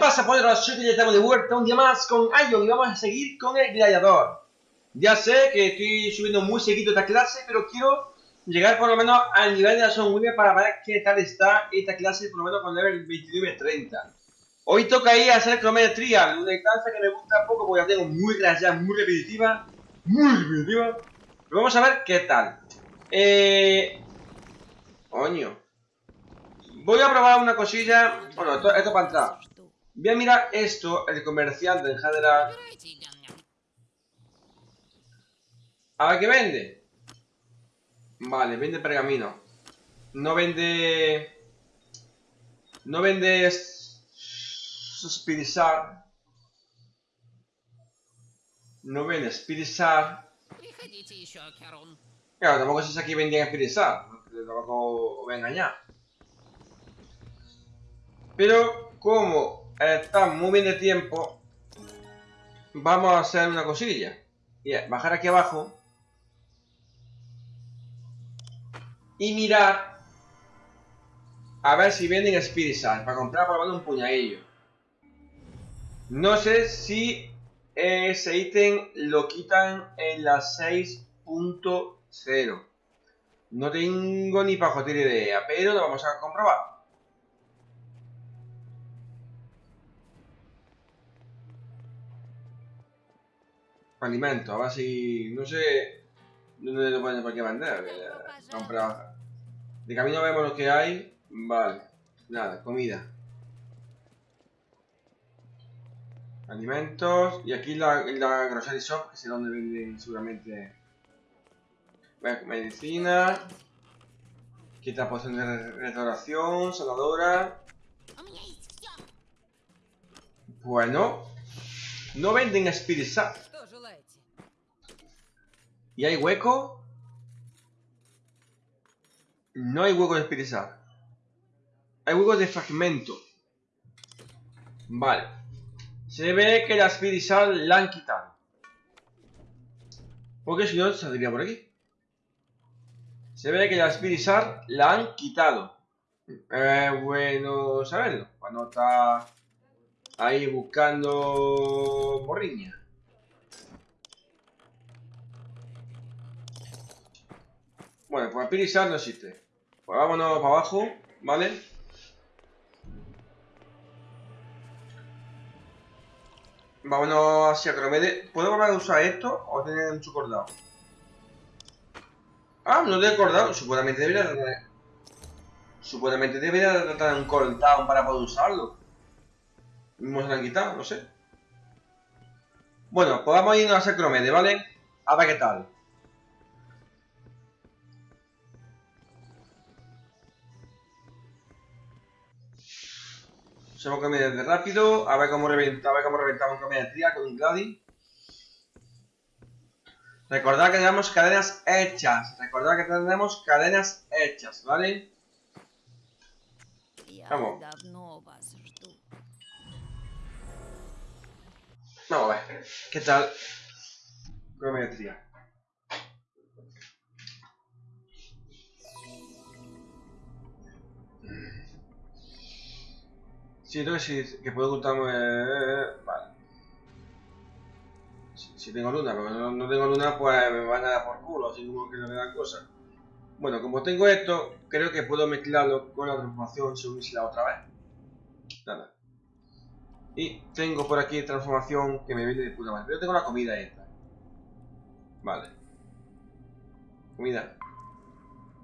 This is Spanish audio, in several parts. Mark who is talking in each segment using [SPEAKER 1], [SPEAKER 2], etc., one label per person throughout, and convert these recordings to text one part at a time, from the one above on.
[SPEAKER 1] pasa, poderosos? Soy que ya estamos de vuelta un día más con Ion y vamos a seguir con el gladiador. Ya sé que estoy subiendo muy seguido esta clase, pero quiero llegar por lo menos al nivel de la Son William para ver qué tal está esta clase, por lo menos con level 29-30. Hoy toca ir a hacer crometría, una instancia que me gusta poco porque la tengo muy grasa, muy repetitiva, muy repetitiva. Pero vamos a ver qué tal. Eh... Coño. Voy a probar una cosilla. Bueno, esto, esto para entrar. Voy a mirar esto, el comerciante en general. A ver qué vende. Vale, vende pergamino. No vende... No vende... Spirizar. No vende Spirizar. Claro, tampoco sé si aquí vendían Spirizar. Tampoco voy a engañar. Pero como está muy bien de tiempo, vamos a hacer una cosilla. Y bajar aquí abajo. Y mirar a ver si venden Spirit para comprar por un puñadillo. No sé si ese ítem lo quitan en la 6.0. No tengo ni para joder idea, pero lo vamos a comprobar. Alimento, a ver si... No sé... ¿Dónde lo ponen por qué vender? Comprar... De camino vemos lo que hay. Vale. Nada, comida. Alimentos. Y aquí la, la grocery shop, que sé dónde venden seguramente... Medicina. Quita poción de restauración, sanadora. Bueno. No venden Spirit ¿Y hay hueco? No hay hueco de espirizar. Hay hueco de fragmento. Vale. Se ve que la espirizar la han quitado. Porque si no, saldría por aquí. Se ve que la espirizar la han quitado. Eh, bueno saberlo. Cuando está ahí buscando morriña. Bueno, pues Pirisar no existe. Pues vámonos para abajo, ¿vale? Vámonos hacia Cromede. ¿Puedo volver a usar esto o tener mucho cordado? Ah, no he acordado. Supuestamente debería tener... Supuestamente debería tener un cortado para poder usarlo. No se lo han quitado, no sé. Bueno, pues vamos a irnos a Cromede, ¿vale? A ver qué tal. Somos comedias de rápido. A ver cómo reventamos, a ver cómo reventamos comedia con un Gladi. Recordad que tenemos cadenas hechas. Recordad que tenemos cadenas hechas, ¿vale? Vamos. Vamos a ver. ¿Qué tal? Crometría. Siento que, si, que puedo ocultarme... Vale. Si, tengo luna, pero no, no, tengo luna, pues me van a dar por culo, así como que no me dan cosas. Bueno, como tengo esto, creo que puedo mezclarlo con la transformación la otra vez. Nada. Y tengo por aquí transformación que me viene de puta madre. Pero tengo la comida esta. Vale. Comida.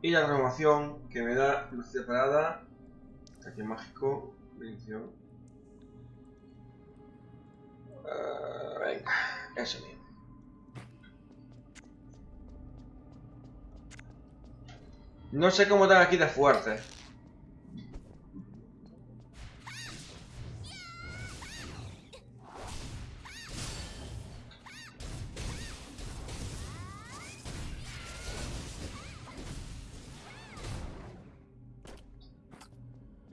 [SPEAKER 1] Y la transformación que me da velocidad parada. Aquí mágico. Uh, venga, eso mismo. No sé cómo están aquí de fuerte.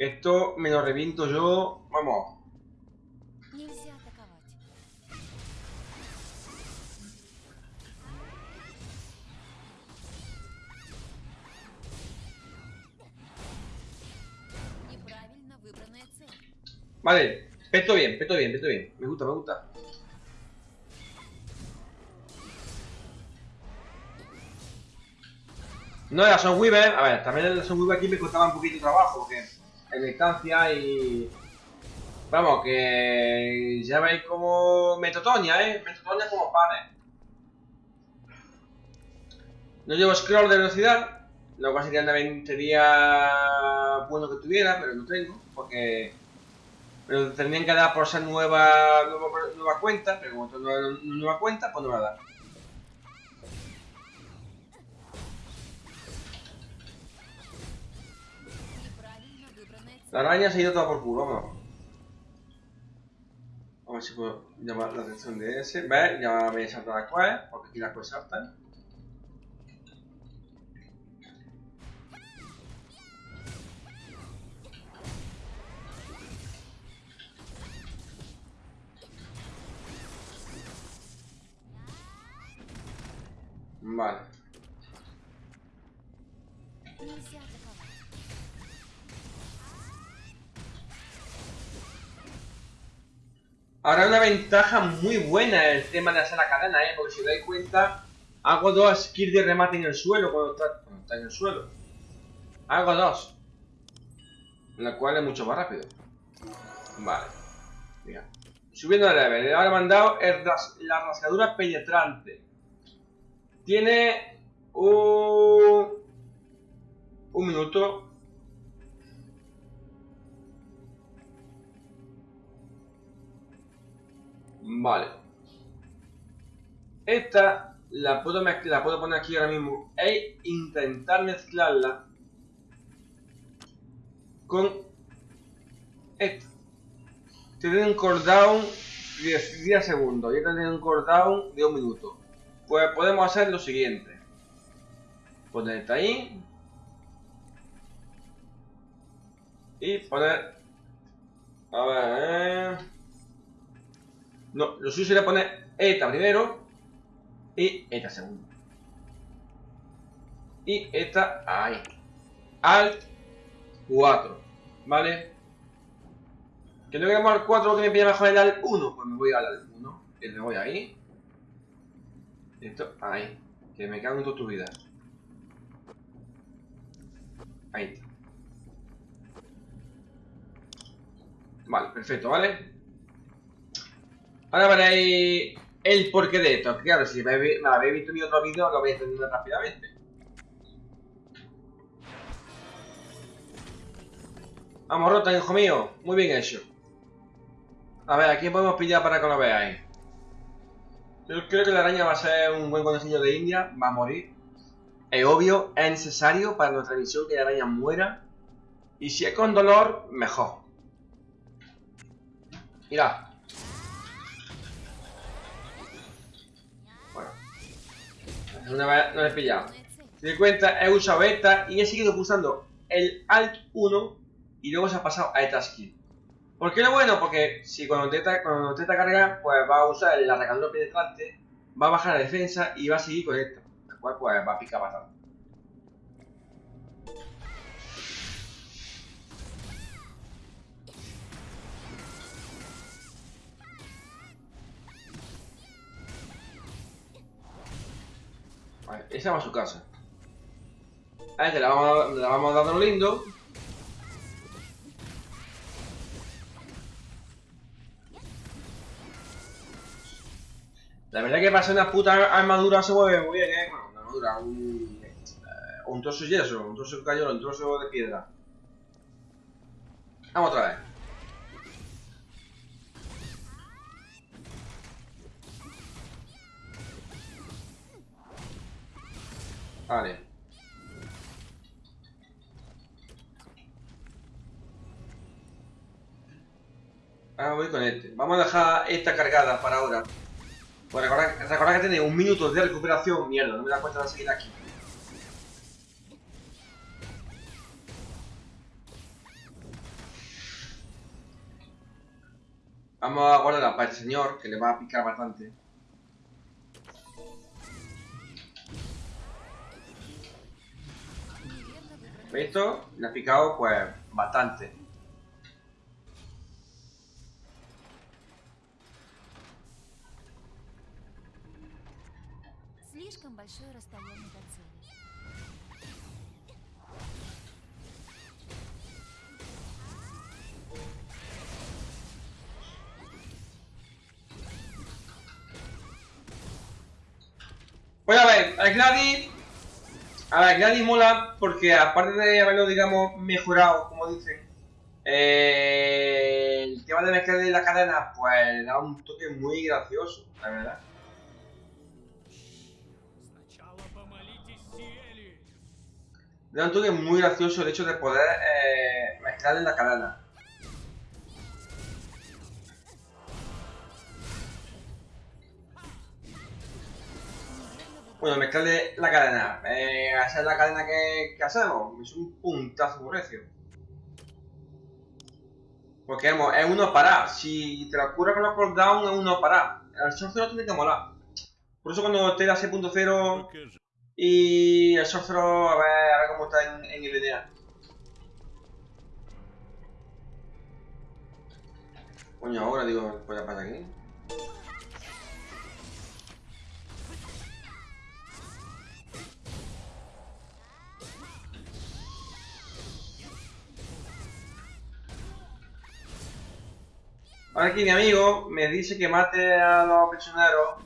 [SPEAKER 1] Esto me lo reviento yo. Vamos. Vale, Peto bien, peto bien, peto bien. Me gusta, me gusta. No, la Weaver, a ver, también el Weaver aquí me costaba un poquito de trabajo, porque en distancia y... Vamos, que ya veis como Metotonia, ¿eh? Metotonia como panes. No llevo scroll de velocidad, lo cual sería, sería bueno que tuviera, pero no tengo, porque pero tendrían que dar por ser nueva, nueva, cuenta, pero como una nueva cuenta, pues no me va a. La araña se ha ido toda por culo, vamos. A ver si puedo llamar la atención de ese. ¿Ves? Ya me he saltado la quest, porque aquí las quests saltan. Vale. Ahora una ventaja muy buena el tema de hacer la cadena, ¿eh? Porque si os dais cuenta, hago dos skills de remate en el suelo cuando está, en el suelo. Hago dos. Lo cual es mucho más rápido. Vale. Mira. Subiendo de level. Ahora me han dado la rasgadura penetrante. Tiene un, un minuto. Vale. Esta la puedo, la puedo poner aquí ahora mismo e intentar mezclarla con esta. Tiene un cooldown de 10 segundos y esta tiene un cooldown de un minuto. Pues podemos hacer lo siguiente. Ponerte ahí. Y poner... A ver... No, lo suyo sería poner esta primero y esta segundo. Y esta ahí. Alt 4. ¿Vale? Que no queremos al 4 que me pide mejor el Alt 1. Pues me voy al Alt 1. Y me voy ahí. Esto, ahí. Que me cago en toda tu vida. Ahí está. Vale, perfecto, ¿vale? Ahora veréis el porqué de esto. Claro, si me habéis visto mi otro vídeo, lo vais entendiendo rápidamente. Vamos, Rota, hijo mío. Muy bien hecho. A ver, ¿a quién podemos pillar para que lo veáis? Yo creo que la araña va a ser un buen conejillo de India, va a morir. Es obvio, es necesario para nuestra misión que la araña muera. Y si es con dolor, mejor. Mira. Una vez no le he pillado. Si te cuenta, he usado esta y he seguido pulsando el Alt 1 y luego se ha pasado a esta skill. ¿Por qué lo bueno? Porque si cuando intenta, cuando intenta cargar, pues va a usar la recargadora penetrante, va a bajar la defensa y va a seguir con esto. El cual pues va a picar bastante. Vale, esa va a su casa. A este le vamos, le vamos dando lindo. La verdad que para ser una puta armadura se mueve muy bien, eh. Bueno, una armadura, un, eh, trozo de yeso, un trozo de cañón, un trozo de piedra. Vamos otra vez. Vale. Ahora voy con este. Vamos a dejar esta cargada para ahora. Pues recordad, que tiene un minuto de recuperación. Mierda, no me da cuenta de seguir aquí. Vamos a guardarla para el señor, que le va a picar bastante. Esto le ha picado pues bastante.
[SPEAKER 2] Voy
[SPEAKER 1] pues, a ver, el Gladi a ver, Gladys mola porque aparte de haberlo, digamos, mejorado, como dicen, eh, el tema de mezclar de la cadena, pues le da un toque muy gracioso, la verdad. Le da un toque muy gracioso el hecho de poder eh, mezclar en la cadena. Bueno, mezclarle la cadena. Eh, esa es la cadena que, hacemos. Es un puntazo recio. Porque es uno para. Si te la cura con la cooldown, es uno para. El sorcero tiene que molar. Por eso cuando te da 6.0 y el sorcero, a ver, a ver cómo está en, en el. Coño, ahora digo, ¿qué pasa aquí? Ahora aquí mi amigo me dice que mate a los prisioneros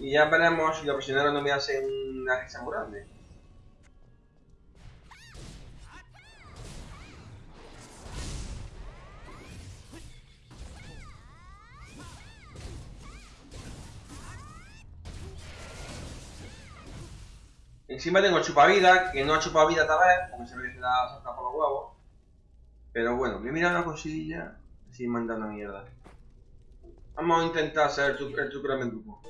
[SPEAKER 1] y ya veremos si los prisioneros no me hacen una risa muy grande. Encima tengo chupavida, que no ha chupado vida esta vez, porque se ve que se la salta por los huevos. Pero bueno, me he mirado una cosilla, así manda una mierda. Vamos a intentar hacer el, el grupo.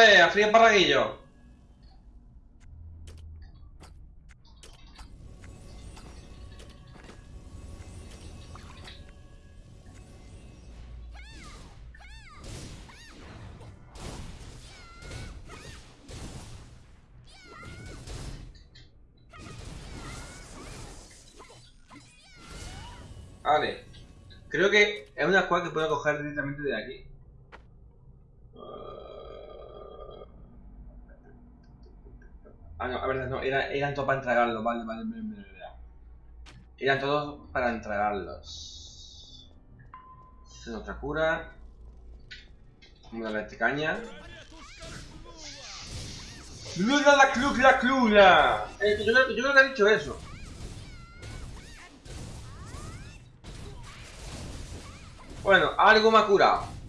[SPEAKER 1] Vale, a frío parraguillo. Vale. Creo que es una squad que puedo coger directamente de aquí. Ah, no, a ver, no, era, eran todos para entregarlos, vale, vale, vale, vale. Eran todos para entregarlos. Es otra cura. Vamos a darle caña. ¡Clula la clula clula! Eh, yo, creo- yo creo que ha dicho eso. Bueno, algo me ha curado.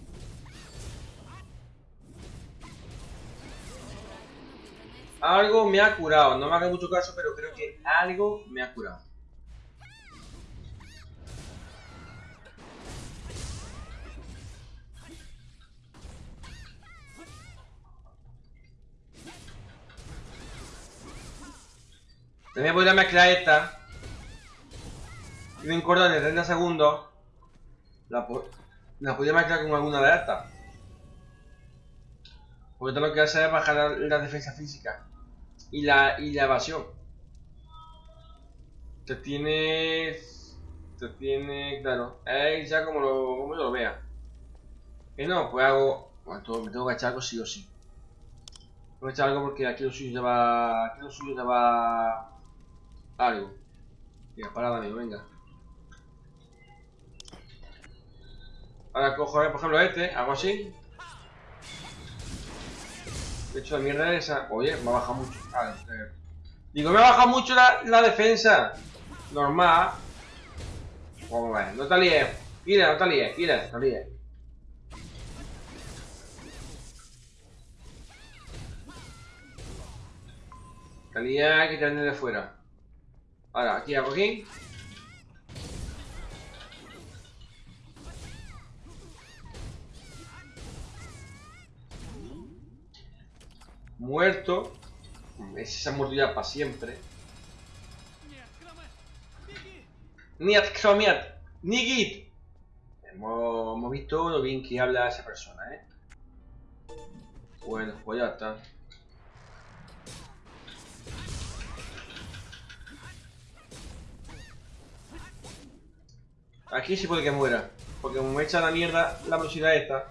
[SPEAKER 1] Algo me ha curado. No me haga mucho caso, pero creo que algo me ha curado. También podría mezclar esta. Tiene un cordón de 30 segundos. La podría mezclar con alguna de estas. Porque todo lo que hace es bajar la, la defensa física y la, y la evasión. Te tiene. Te tiene. Claro, es ya como, lo, como yo lo vea. Que no, pues hago. Bueno, me tengo que echar algo sí o sí. Tengo que echar algo porque aquí lo suyo lleva. Aquí lo suyo lleva. Algo. Venga, parada, amigo, venga. Ahora cojo, eh, por ejemplo, este, hago así. De hecho, la mierda es esa. Oye, me ha bajado mucho. Eh. Digo, me ha bajado mucho la, defensa. Normal. Vamos a ver, no te líes. Mira, no te líes, mira, no te líes. Salía que te de fuera. Ahora, aquí hago aquí. muerto. Es esa mordida para siempre. Niat Kromiat, Nigit. Hemos, hemos visto lo bien que habla esa persona, ¿eh? Bueno, pues ya está. Aquí sí puede que muera. Porque me echa la mierda la velocidad esta.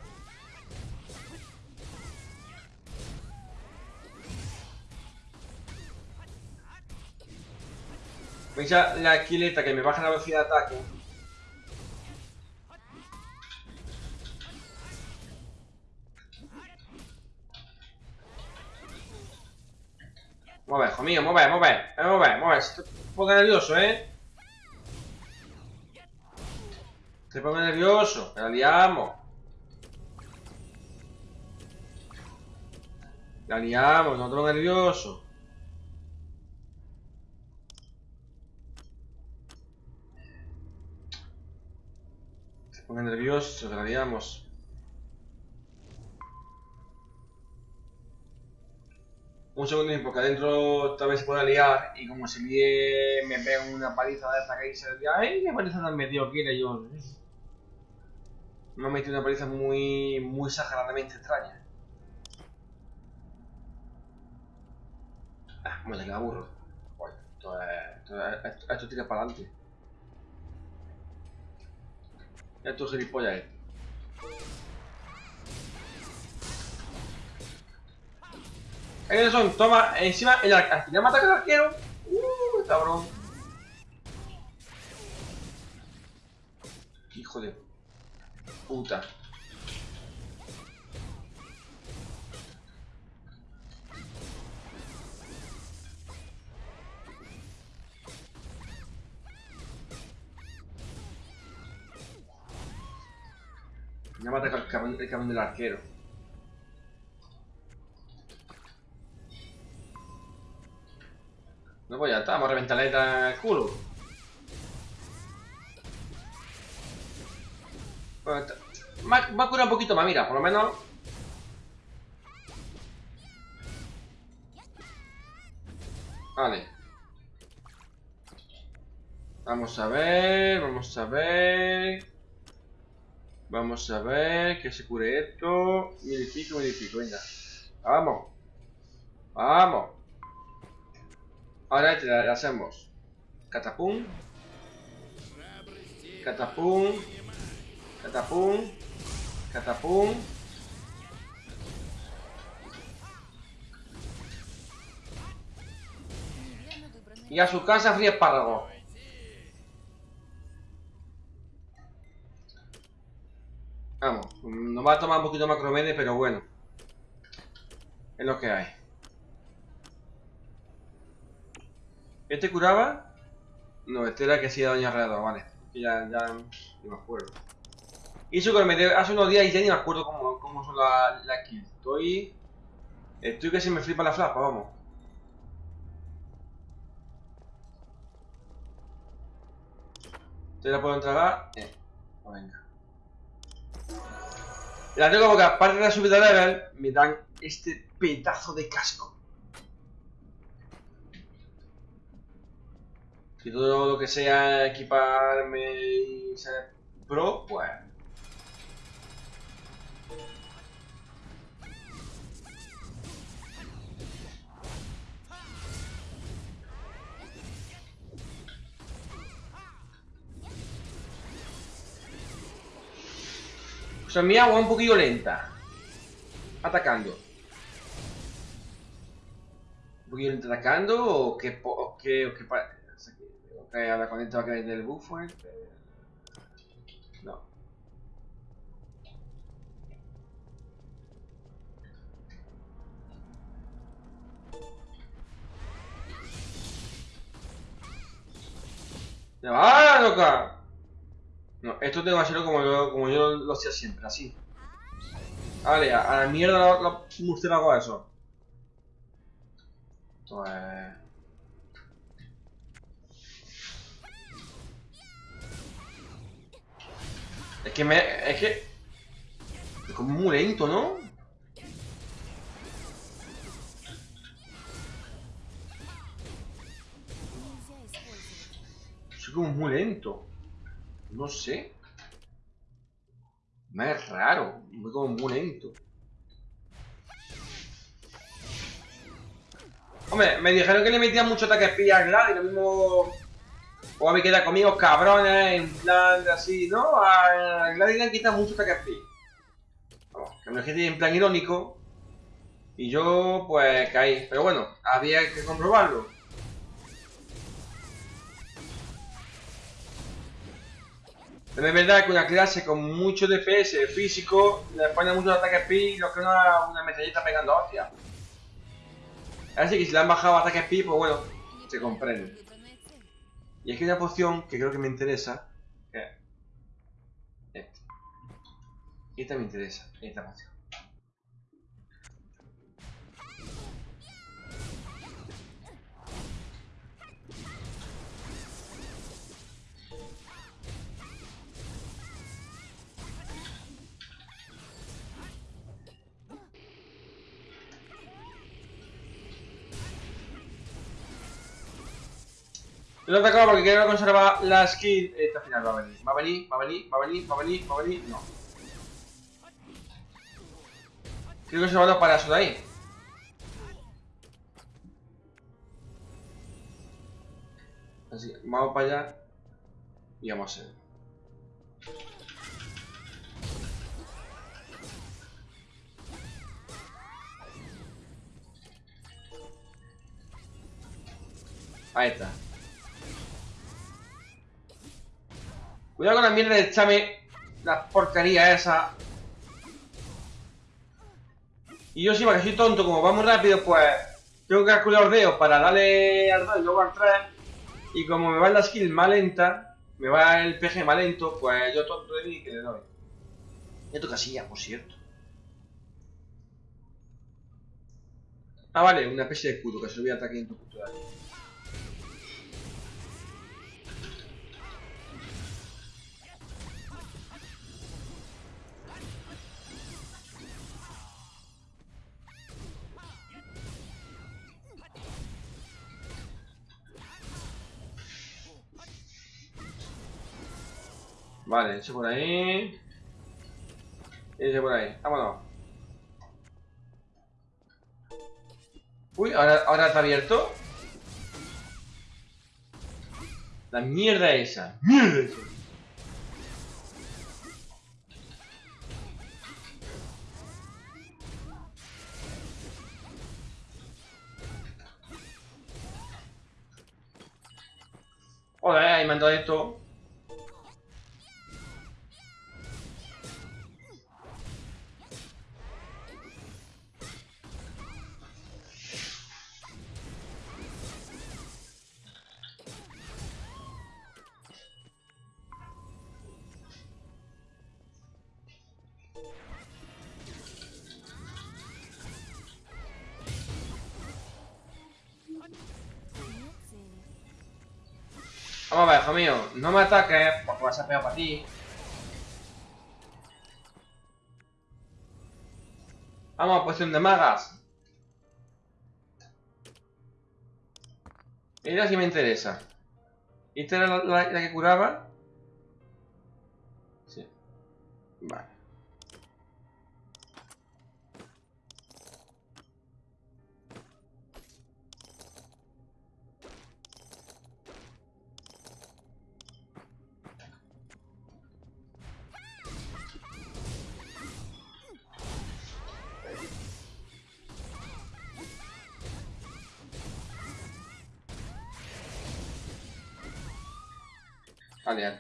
[SPEAKER 1] Me echa la esquileta que me baja la velocidad de ataque. Mueve, hijo mío, mueve, mueve, mueve, mueve. Estoy un poco nervioso, ¿eh? Un poco nervioso, que la liamos. La liamos, no estoy nervioso. Ponga nervioso, que la liamos. Un segundo porque adentro tal vez se pueda liar y como se me, me pega una paliza de esta que dice, ¡ay, qué paliza tan metido quiere yo! Me ha metido una paliza muy, muy exageradamente extraña. Ah, me le aburro. Bueno, esto, es- esto, es- esto, esto tira para adelante. Esto es gilipollas. eh. Ahí son, toma, encima, el al mata al arquero. Uh, cabrón. Hijo de puta. El cabrón del arquero. No, pues ya está, vamos a reventarle el culo. Ha, me ha curado un poquito más, mira, por lo menos. Vale. Vamos a ver, vamos a ver. Vamos a ver que se cure esto. Mil y pico, y pico, venga. Vamos. Vamos. Ahora este, te la, hacemos. Catapum. Catapum. Catapum. Catapum. Y a su casa fría espárragos. Vamos, nos va a tomar un poquito más cromene, pero bueno. Es lo que hay. ¿Este curaba? No, este era que hacía Doña Alrededor, vale. Ya, ya ni me acuerdo. Me de- hace unos días y ya ni me acuerdo cómo, cómo son las la kills. Estoy. Estoy que se me flipa la flapa, vamos. ¿Te la puedo entregar? Eh, pues venga. La tengo porque aparte de la subida level, me dan este pedazo de casco. Que todo lo que sea equiparme y ser pro, pues... O sea, mi agua es un poquillo lenta. Atacando. ¿Un poquillo lenta atacando o po- o qué o que- o que ahora con esto va a caer del buffo este? No. ¡Ya va, loca! No, esto tengo que hacerlo como yo, como yo lo hacía siempre, así. Vale, a, la mierda la, la murciélago a eso. Esto es... Es que me... Es que... Es como muy lento, ¿no? Soy como muy lento. No sé. Me es raro. Voy como muy lento. Hombre, me dijeron que le metían mucho ataque espía a Glad y lo mismo... O me queda conmigo cabrones, en plan de así, ¿no? A Glad le han quitado mucho ataque espía. Vamos, que me dije en plan irónico. Y yo, pues, caí. Pero bueno, había que comprobarlo. También es verdad que una clase con mucho DPS físico le pone mucho ataque speed, lo que una, una metralleta pegando hostia. Así que si le han bajado ataque speed, pues bueno, se comprende. Y aquí hay una poción que creo que me interesa. Esta. Esta me interesa, esta poción. Lo he atacado porque quiero conservar la skill. Esta final va a venir. Va a venir, va a venir, va a venir, va a venir, va a venir. No. Quiero conservarlo para eso de ahí. Así, vamos para allá. Y vamos a hacer. Ahí está. Cuidado con la mierda de echarme la porquería esa. Y yo sí, porque soy tonto, como vamos rápido, pues tengo que calcular los dedos para darle al 2 y luego al 3. Y como me va la skill más lenta, me va el PG más lento, pues yo tonto de mí que le doy. Ya toca silla, por cierto. Ah, vale, una especie de escudo que se lo voy a ataque en tu punto Vale, ese por ahí. Ese por ahí. Vámonos. Uy, ahora, ahora está abierto. La mierda esa. Mierda esa. No me ataques porque vas a pegar para ti. Vamos a posición de magas. Mira si me interesa. ¿Esta era la que curaba?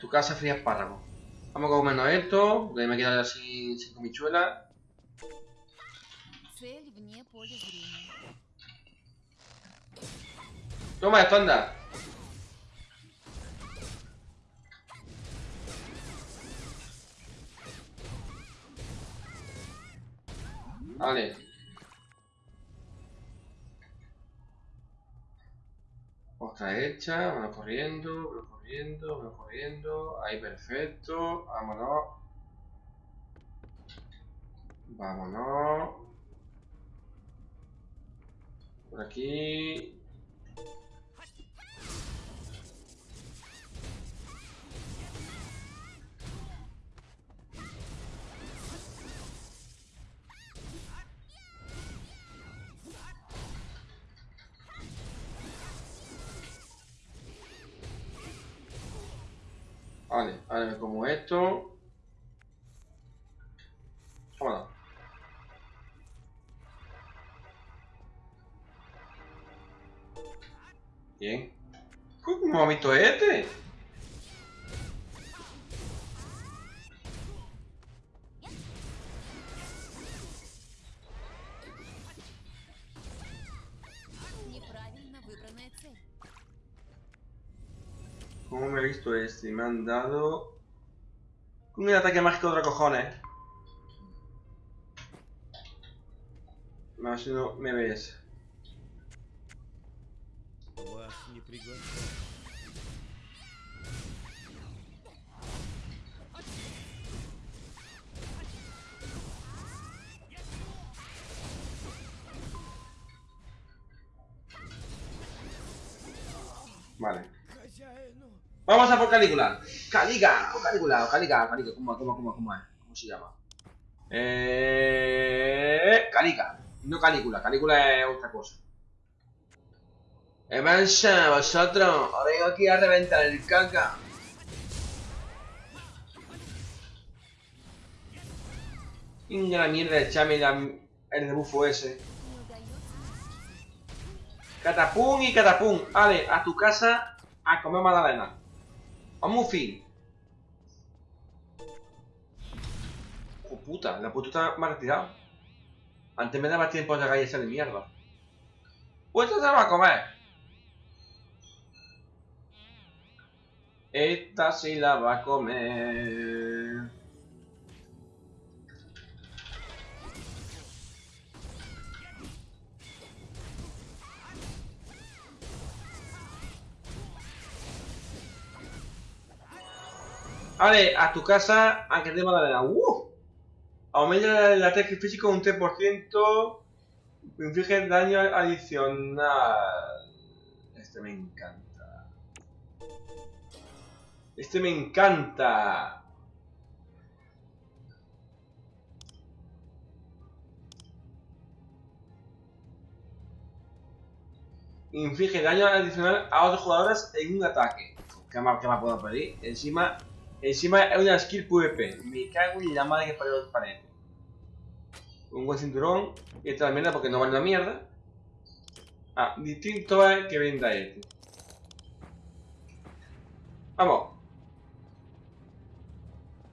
[SPEAKER 1] tu casa fría espárragos. Vamos a comernos esto, porque me quedaré sin, sin comichuela. Toma esto, anda. Vale. Está hecha, vamos corriendo, vamos corriendo, vamos corriendo. Ahí perfecto, vámonos. Vámonos. Por aquí. Vale, me como esto. Vámonos. Bien. ¿Cómo ha visto este? ¿Cómo me ha visto este? Me han dado un ataque mágico de otro cojones. Más no me ves. Vale. Vamos a por Calígula. Caliga, Calígula, Caliga, Caliga, ¿cómo, cómo, cómo, cómo es? ¿Cómo se llama? Eh, Caliga, no Calígula, Calígula es otra cosa. Evansa, vosotros, os vengo aquí a reventar el caca. Inga la mierda, echame la, el rebufo ese. Catapum y catapum. Vale, a tu casa a comer magdalena. Vamos, fin. Oh, puta, la puta me ha. Antes me daba tiempo de galletza de mierda. Pues se va a comer. Esta sí la va a comer. Vale, a tu casa, aunque te magdalena. ¡Uh! Aumenta el ataque físico un 3%. Inflige daño adicional. Este me encanta. Este me encanta. Inflige daño adicional a otros jugadores en un ataque. ¿Qué más, qué más puedo pedir? Encima, encima es una skill PvP. Me cago en la madre que parió el panel. Un buen cinturón. Y esta es la mierda porque no vale una mierda. Ah, distinto es que venda este. Vamos.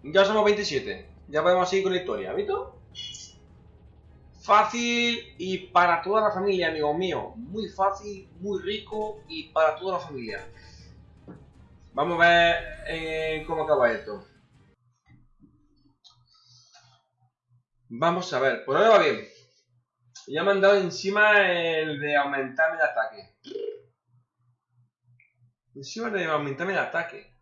[SPEAKER 1] Ya somos 27. Ya podemos seguir con la historia, ¿visto? Fácil y para toda la familia, amigo mío. Muy fácil, muy rico y para toda la familia. Vamos a ver eh, cómo acaba esto. Vamos a ver, por ahora va bien. Ya me han dado encima el de aumentarme el ataque. Encima de aumentarme el ataque.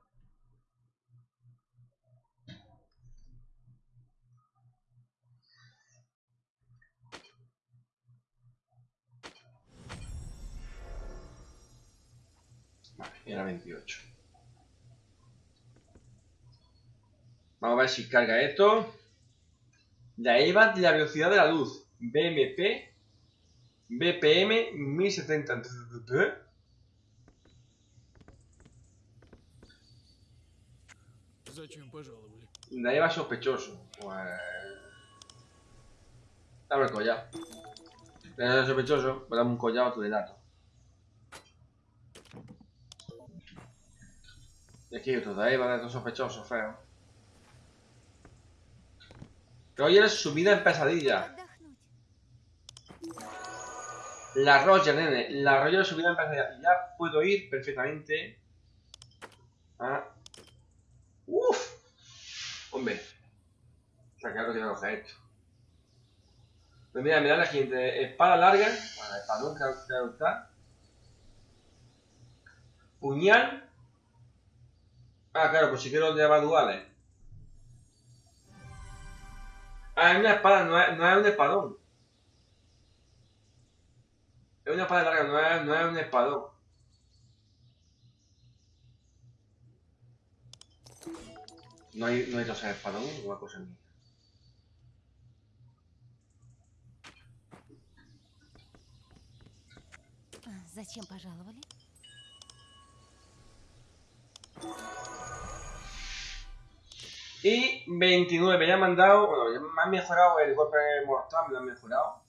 [SPEAKER 1] Vale, era 28. Vamos a ver si carga esto. De ahí va la velocidad de la luz. BMP. BPM 1070.
[SPEAKER 3] De
[SPEAKER 1] ahí va sospechoso. Pues... Dame el collado. collar. Es sospechoso, pero dame un collado a tu delato. Y aquí otro, de ahí va a sospechoso, feo. Roger es sumida en pesadilla. La Roger, nene. La Roger es sumida en pesadilla. Ya puedo ir perfectamente. Ah. Uf. Hombre. Está claro que voy a coger esto. Pues mira, mira la siguiente. Espada larga. Bueno, espadón, claro. Puñal. Ah, claro, pues si quiero llevar duales. Ah, es una espada, no es, no es un espadón. Es una espada larga, no es, no es un espadón. No hay, no hay dos espadón, una cosa mía.
[SPEAKER 2] А, Зачем пожаловали?
[SPEAKER 1] Y 29, ya me han dado, bueno, me han mejorado el golpe mortal, me lo han mejorado.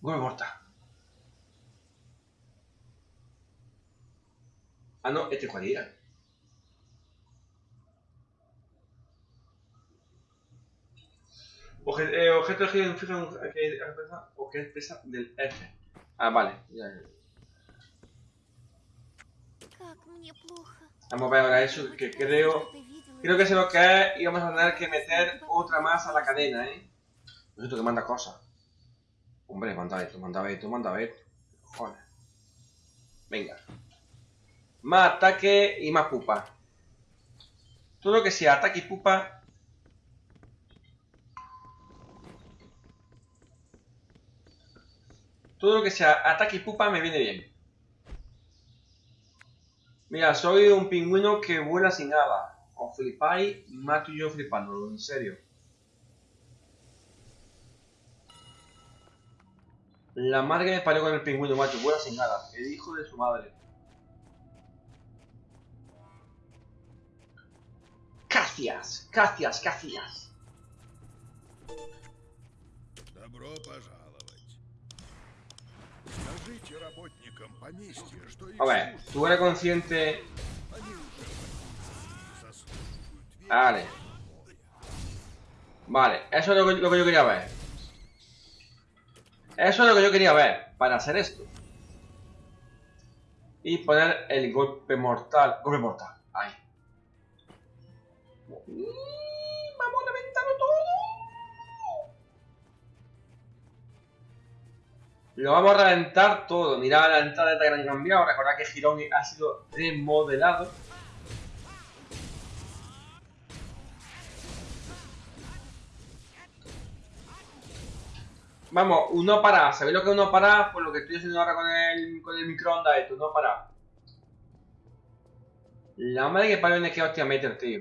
[SPEAKER 1] Golpe mortal. Ah, no, este cuál era. Eh, objeto que fijan que expresa o que expresa del F. Ah, vale. ya, Ya. Vamos a ver ahora eso que creo Creo que se nos cae y vamos a tener que meter otra más a la cadena, ¿eh? No tú que manda cosas. Hombre, manda esto, manda esto, manda esto. Joder. Venga. Más ataque y más pupa. Todo lo que sea ataque y pupa. Todo lo que sea ataque y pupa me viene bien. Mira, soy un pingüino que vuela sin nada Os flipáis, mato yo flipándolo, en serio. La madre que me parió con el pingüino, macho, vuela sin alas. El hijo de su madre. Gracias, gracias, gracias.
[SPEAKER 4] Добро пожаловать. Скажите работникам поместья, что их
[SPEAKER 1] A ver,
[SPEAKER 4] служат.
[SPEAKER 1] tú eres consciente. Vale. Vale, eso es lo que, lo que yo quería ver. Eso es lo que yo quería ver para hacer esto. Y poner el golpe mortal. Golpe mortal. Ahí. Mm, vamos a reventarlo todo. Lo vamos a reventar todo. Mirad la entrada que han cambiado. Recordad que Girón ha sido remodelado. vamos, uno para. ¿Sabéis lo que uno para? Por lo que estoy haciendo ahora con el, con el microondas, esto, uno para. La madre que parió en que hostia meter, tío.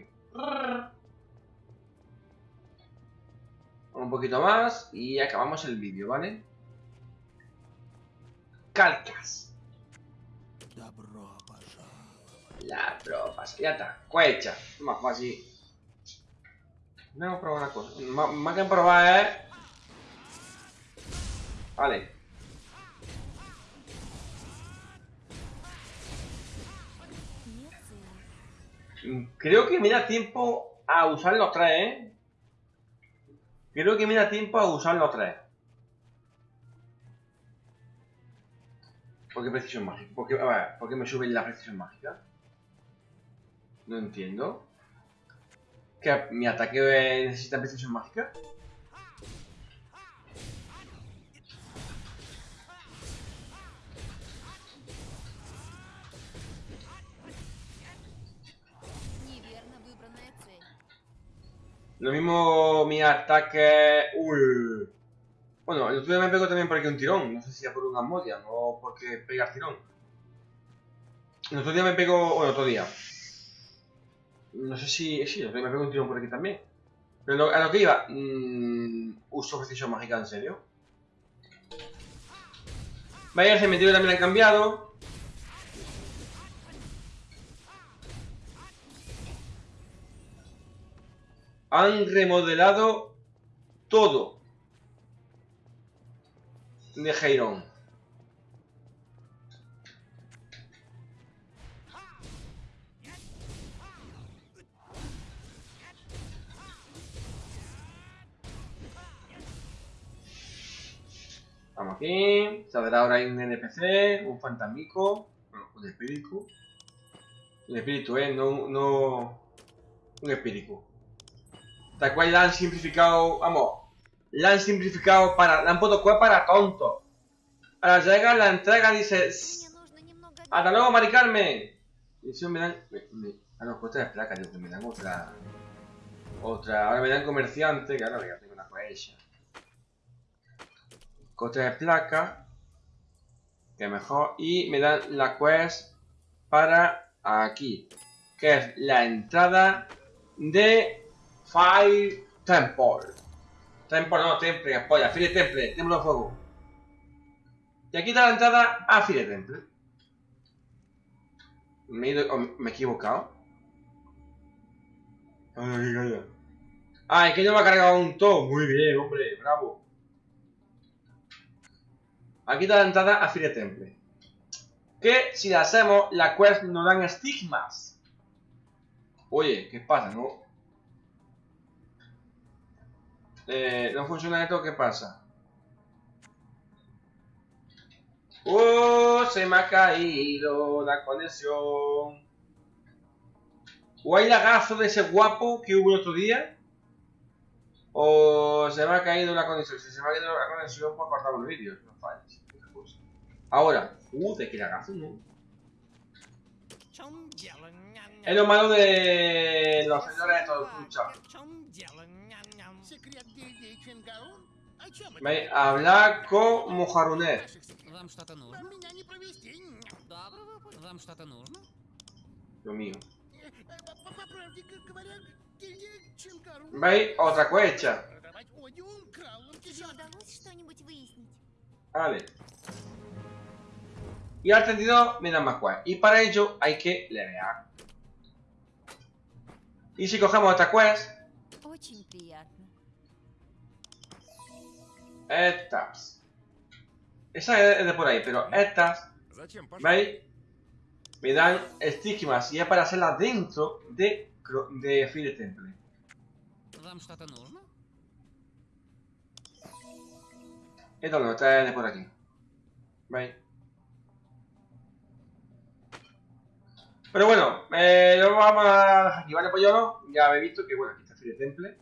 [SPEAKER 1] Un poquito más y acabamos el vídeo, ¿vale? Calcas.
[SPEAKER 4] La propa.
[SPEAKER 1] La propa, ya está. Cuecha. Vamos a probar una cosa. Más que probar, eh. Vale. Creo que me da tiempo a usar los tres, ¿eh? Creo que me da tiempo a usar los tres. ¿Por qué precisión mágica? ¿Por qué, me sube la precisión mágica? No entiendo. ¿Que mi ataque eh, necesita precisión mágica? Lo mismo mi ataque... Uy. Bueno, el otro día me pegó también por aquí un tirón. No sé si era por una modia, no porque pegar tirón. El otro día me pegó... Bueno, otro día. No sé si... Sí, el otro día me pegó un tirón por aquí también. Pero a lo que iba... mm, uso precisión mágica, ¿en serio? Vaya, el cementerio también han cambiado. Han remodelado todo de Heiron. Vamos aquí. Saldrá ahora un NPC, un fantasmico, un espíritu. Un espíritu, eh, no, no un espíritu la cual la han simplificado, vamos, la han simplificado para, la han puesto cual para tonto. Ahora llega la entrega, dice, hasta luego, Mari Carmen. Y eso me dan, me, ah no, pues esta es placa, me dan otra, otra, ahora me dan comerciante, que ahora ya tengo una cohecha. Coste de placa, que mejor, y me dan la quest para aquí, que es la entrada de Fire Temple. Temple, no, Temple, polla, Fire Temple, Templo de Fuego. Y aquí está la entrada a Fire Temple. Me he, equivocado. Ah, es que no me ha cargado un to. Muy bien, hombre, bravo. Aquí está la entrada a Fire Temple. Que si la hacemos, la quest nos dan estigmas. Oye, ¿qué pasa? No, eh, no funciona esto, ¿qué pasa? ¡Oh! Se me ha caído la conexión. ¿O hay lagazo de ese guapo que hubo el otro día? ¿O se me ha caído la conexión? Si se me ha caído la conexión, pues cortamos los vídeos. No falles. Ahora. ¡Uh! De que lagazo, ¿no? Es lo malo de los señores de
[SPEAKER 5] Vale, habla como Haruner.
[SPEAKER 1] Lo mío. Vale, otra cuecha. Vale. Y al 32 me dan más 4. Y para ello hay que levear. Y si cogemos esta quest... Etaps. Esa es de por ahí, pero estas, ¿veis? Me dan estigmas y es para hacerlas dentro de, de Fire Temple. Esto lo está de por aquí. ¿Veis? Pero bueno, eh, lo vamos a dejar aquí, ¿vale, Pollolo? Ya he visto que, bueno, aquí está Fire Temple.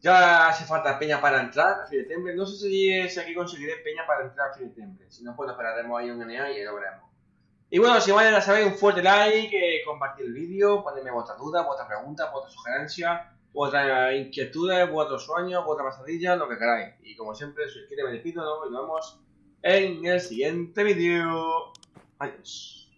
[SPEAKER 1] Ya hace falta peña para entrar a Fire Temple. No sé si, si aquí conseguiré peña para entrar a Fire Temple. Si no, pues nos esperaremos ahí un NA y lo veremos. Y bueno, si vayan a saber, un fuerte like, eh, compartir el vídeo, ponerme vuestras dudas, vuestras preguntas, vuestras sugerencias, vuestras inquietudes, vuestros sueños, vuestras pasadillas, lo que queráis. Y como siempre, quiere me despido, ¿no? Y nos vemos en el siguiente vídeo. Adiós.